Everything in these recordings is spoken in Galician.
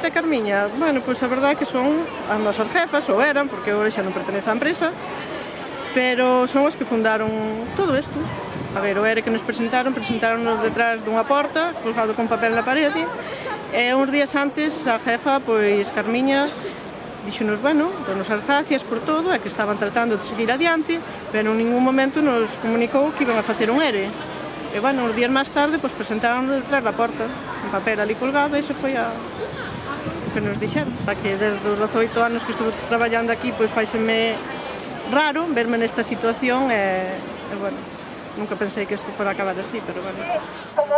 Lolita e Carmiña, bueno, pois a verdade é que son as nosas jefas, ou eran, porque hoxe xa non pertenece á empresa, pero son as que fundaron todo isto. A ver, o ere que nos presentaron, presentaron detrás dunha porta, colgado con papel na parede, e uns días antes a jefa, pois Carmiña, dixonos, bueno, donos as gracias por todo e que estaban tratando de seguir adiante, pero en ningún momento nos comunicou que iban a facer un ERE. E, bueno, uns días máis tarde, pois presentaron detrás da porta, un papel ali colgado, e se foi a, que nos dixeron. Que desde os 18 anos que estuve traballando aquí, pois faiseme raro verme nesta situación e, e bueno, nunca pensei que isto fora acabar así, pero bueno. Como,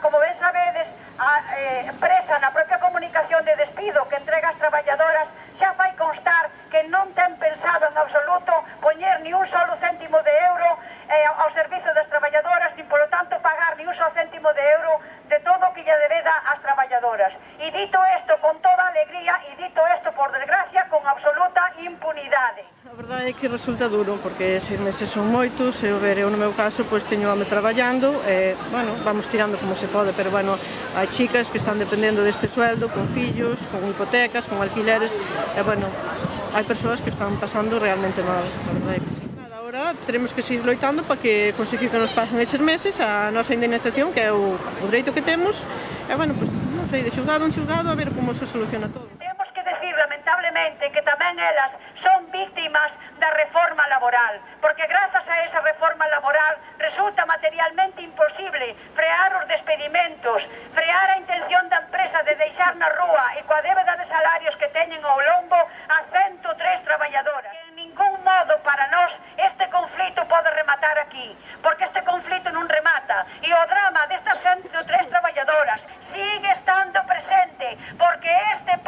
como ben sabedes, a, eh, empresa na propia comunicación de despido que entrega as traballadoras xa fai constar que non ten pensado en absoluto poñer ni un solo céntimo de euro eh, ao servizo das traballadoras, nin polo tanto pagar ni un solo céntimo de euro trabajadoras. E dito isto con toda alegría e dito isto, por desgracia, con absoluta impunidade. A verdade é que resulta duro, porque seis meses son moitos, eu ver, eu no meu caso, pois teño ame traballando, e, bueno, vamos tirando como se pode, pero, bueno, hai chicas que están dependendo deste sueldo, con fillos, con hipotecas, con alquileres, e, bueno, hai persoas que están pasando realmente mal, a verdade é que sí agora teremos que seguir loitando para que conseguir que nos pasen eses meses a nosa indemnización, que é o, o dereito que temos, e, bueno, pues, non sei, de xulgado en xulgado a ver como se soluciona todo. Temos que decir, lamentablemente, que tamén elas son víctimas da reforma laboral, porque grazas a esa reforma laboral resulta materialmente imposible frear os despedimentos, frear a intención da empresa de deixar na rúa e coa débeda de salarios que teñen ao lombo a 103 traballadoras. Que en ningún modo para nós este conflito pode rematar aquí, porque este conflito non remata e o drama desta xente que este